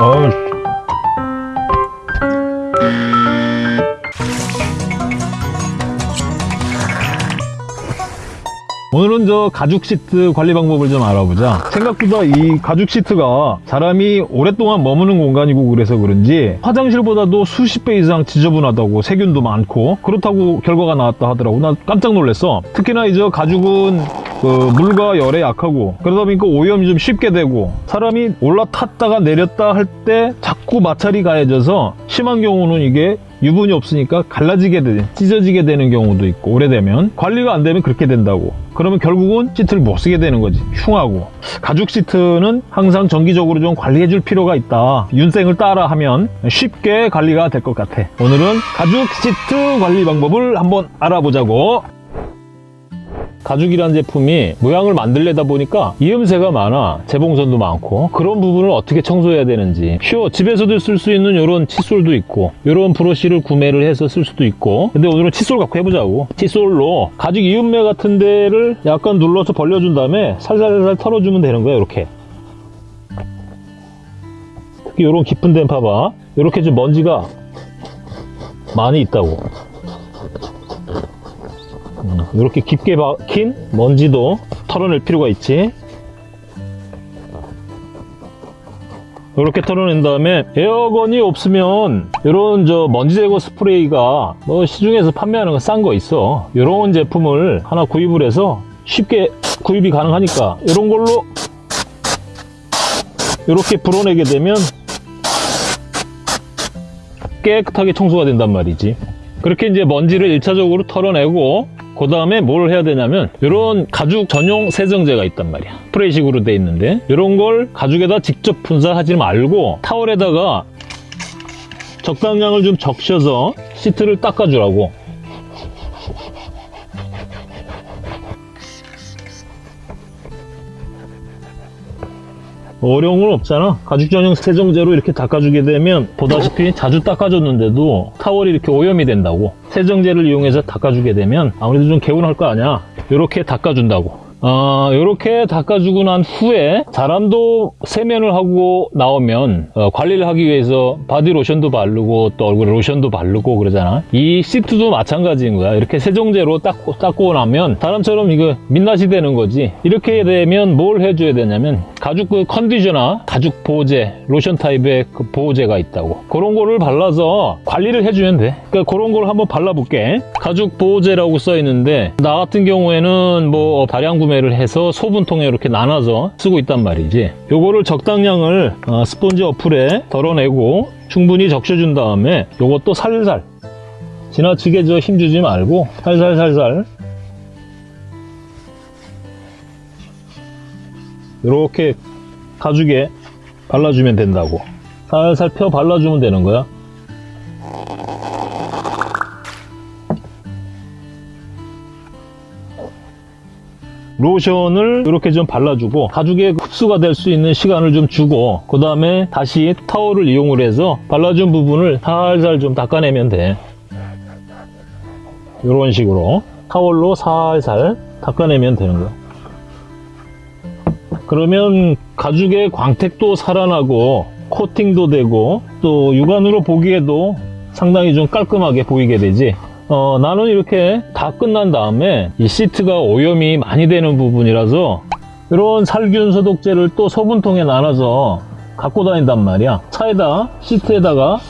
어우. 오늘은 저 가죽 시트 관리 방법을 좀 알아보자. 생각보다 이 가죽 시트가 사람이 오랫동안 머무는 공간이고 그래서 그런지 화장실보다도 수십 배 이상 지저분하다고 세균도 많고 그렇다고 결과가 나왔다 하더라고. 나 깜짝 놀랐어. 특히나 이제 가죽은 그 물과 열에 약하고 그러다 보니까 오염이 좀 쉽게 되고 사람이 올라탔다가 내렸다 할 때 자꾸 마찰이 가해져서 심한 경우는 이게 유분이 없으니까 갈라지게 되 찢어지게 되는 경우도 있고 오래되면 관리가 안 되면 그렇게 된다고. 그러면 결국은 시트를 못 쓰게 되는 거지. 흉하고. 가죽 시트는 항상 정기적으로 좀 관리해 줄 필요가 있다. 윤생을 따라 하면 쉽게 관리가 될 것 같아. 오늘은 가죽 시트 관리 방법을 한번 알아보자고 가죽이라는 제품이 모양을 만들려다 보니까 이음새가 많아. 재봉선도 많고. 그런 부분을 어떻게 청소해야 되는지. 쉬워. 집에서도 쓸 수 있는 이런 칫솔도 있고 이런 브러쉬를 구매를 해서 쓸 수도 있고. 근데 오늘은 칫솔 갖고 해보자고. 칫솔로 가죽 이음매 같은 데를 약간 눌러서 벌려준 다음에 살살살 털어주면 되는 거야 이렇게. 특히 이런 깊은 데는 봐봐. 이렇게 좀 먼지가 많이 있다고 이렇게 깊게 박힌 먼지도 털어낼 필요가 있지. 이렇게 털어낸 다음에 에어건이 없으면 이런 저 먼지 제거 스프레이가 뭐 시중에서 판매하는 거 싼 거 있어. 이런 제품을 하나 구입을 해서 쉽게 구입이 가능하니까 이런 걸로 이렇게 불어내게 되면 깨끗하게 청소가 된단 말이지. 그렇게 이제 먼지를 1차적으로 털어내고 그 다음에 뭘 해야 되냐면 이런 가죽 전용 세정제가 있단 말이야. 스프레이식으로 돼 있는데 이런 걸 가죽에다 직접 분사하지 말고 타월에다가 적당량을 좀 적셔서 시트를 닦아주라고. 어려운 건 없잖아. 가죽 전용 세정제로 이렇게 닦아주게 되면 보다시피 자주 닦아줬는데도 타월이 이렇게 오염이 된다고 세정제를 이용해서 닦아주게 되면 아무래도 좀 개운할 거 아니야. 이렇게 닦아준다고 어, 이렇게 닦아주고 난 후에 사람도 세면을 하고 나오면 어, 관리를 하기 위해서 바디로션도 바르고 또 얼굴에 로션도 바르고 그러잖아. 이 시트도 마찬가지인 거야. 이렇게 세정제로 닦고, 닦고 나면 사람처럼 이거 민낯이 되는 거지. 이렇게 되면 뭘 해줘야 되냐면 가죽 그 컨디셔너 가죽 보호제 로션 타입의 그 보호제가 있다고. 그런 거를 발라서 관리를 해주면 돼. 그러니까 그런 걸 한번 발라볼게 가죽 보호제라고 써 있는데 나 같은 경우에는 뭐 다량 구매 구매를 해서 소분통에 이렇게 나눠서 쓰고 있단 말이지. 요거를 적당량을 어, 스펀지 어플에 덜어내고 충분히 적셔준 다음에 요것도 살살 지나치게 저 힘주지 말고 살살살살 이렇게 가죽에 발라주면 된다고. 살살 펴 발라주면 되는 거야 로션을 이렇게 좀 발라주고 가죽에 흡수가 될 수 있는 시간을 좀 주고 그 다음에 다시 타월을 이용을 해서 발라준 부분을 살살 좀 닦아내면 돼. 이런 식으로 타월로 살살 닦아내면 되는 거야. 그러면 가죽의 광택도 살아나고 코팅도 되고 또 육안으로 보기에도 상당히 좀 깔끔하게 보이게 되지 어, 나는 이렇게 다 끝난 다음에 이 시트가 오염이 많이 되는 부분이라서 이런 살균 소독제를 또 소분통에 나눠서 갖고 다닌단 말이야. 차에다 시트에다가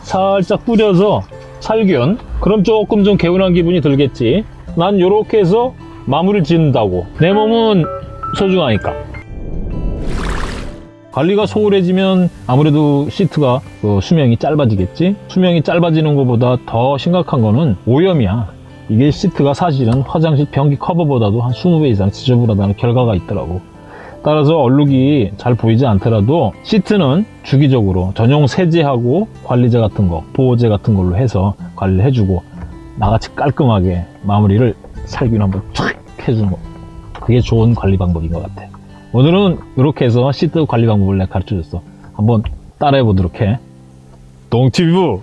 살짝 뿌려서 살균. 그럼 조금 좀 개운한 기분이 들겠지. 난 이렇게 해서 마무리를 짓는다고. 내 몸은 소중하니까 관리가 소홀해지면 아무래도 시트가 그 수명이 짧아지겠지? 수명이 짧아지는 것보다 더 심각한 거는 오염이야. 이게 시트가 사실은 화장실 변기 커버보다도 한 20배 이상 지저분하다는 결과가 있더라고. 따라서 얼룩이 잘 보이지 않더라도 시트는 주기적으로 전용 세제하고 관리제 같은 거 보호제 같은 걸로 해서 관리를 해주고 나같이 깔끔하게 마무리를 살균 한번 촥 해주는 거. 그게 좋은 관리 방법인 것 같아 오늘은 이렇게 해서 시트 관리 방법을 내가 가르쳐줬어. 한번 따라해 보도록 해. 동티뷰